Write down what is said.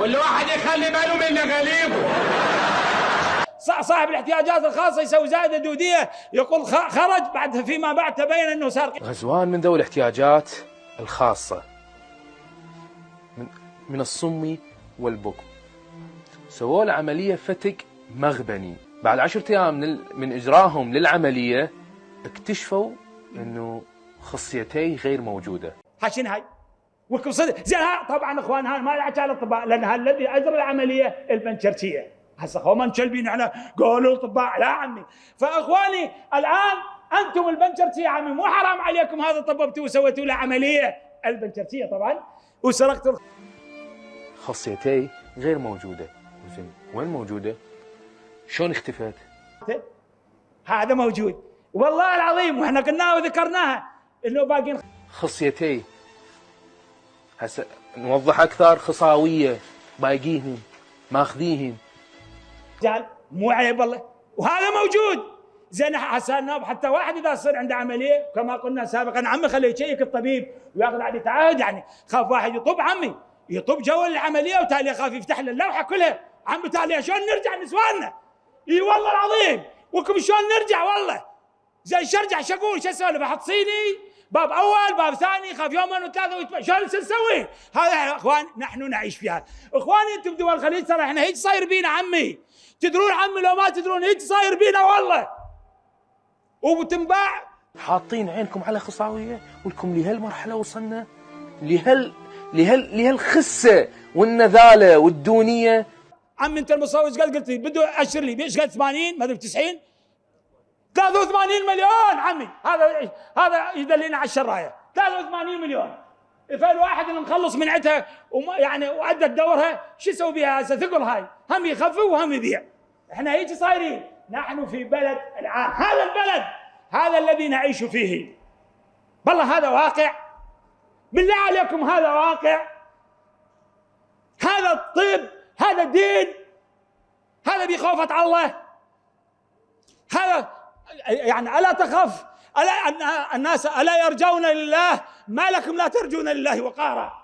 كل واحد يخلي باله من نغاليبه ص- صاحب الاحتياجات الخاصة يسوي زائده دوديه يقول خ- خرج بعد فيما بعد تبين أنه صار غزوان من ذوي الاحتياجات الخاصة. من, من الصم والبكم. سووا له عملية فتك مغبني. بعد عشرة أيام من, ال- من إجراهم للعملية اكتشفوا أنه خصيتيه غير موجودة. حشين هاي. صدق. زين ها طبعا إخوان هاي ما لها على الاطباء لأن ها الذي اجرى العملية البنشرتيه هسه هم منشلبين إحنا قالوا الاطباء لا عمي فإخواني الآن أنتم البنشرتيه عمي مو حرام عليكم هذا طببتوا وسويتوا له عملية البنشرتيه طبعا. وسرقتوا خصيتيه غير موجودة. زين وين موجودة؟ شلون اختفت؟ هذا موجود. والله العظيم وإحنا قلناها وذكرناها إنه باقين خصيتيه هسه نوضح أكثر خصاوية بايقيهن ماخذيهن رجال مو عيب والله. وهذا موجود. زين الناب حتى واحد إذا صار عنده عملية كما قلنا سابقا عمي خليه يشيك الطبيب ويأخذ عليه تعهد يعني خاف واحد يطب عمي يطب جو العملية وتالي خاف يفتح له اللوحة كلها. عمي تالي شلون نرجع نسواننا؟ إي والله العظيم. وكم شلون نرجع والله؟ زين شو أقول؟ شو أسولف؟ أحط صيني؟ باب اول باب ثاني خاف يومين وثلاثة ويتم... شلون نسوي؟ هذا يا اخوان نحن نعيش فيها، اخواني أنتم بدول الخليج ترى إحنا هيك صاير بينا عمي، تدرون عمي لو ما تدرون هيك صاير بينا والله. وتنباع حاطين عينكم على خصاوية ولكم لهالمرحلة وصلنا. لهال لهال لهالخسة والنذالة والدونية. عمي انت المصور إيش قال؟ قلت لي بده اشر لي إيش قال 80 ما أدري 90 83 مليون عمي. هذا هذا يدلينا على الشراية. 83 مليون. فالواحد اللي مخلص من عندها يعني وعدت دورها شو يسوي بها هسه؟ ثقل هاي. هم يخفف وهم يبيع. إحنا هيك صايرين. نحن في بلد العام هذا البلد هذا الذي نعيش فيه. والله هذا واقع. بالله عليكم هذا واقع. هذا الطب هذا دين. هذا بخوفة الله. هذا يعني ألا تخف ألا الناس ألا يرجون لله؟ ما لكم لا ترجون لله وقارا.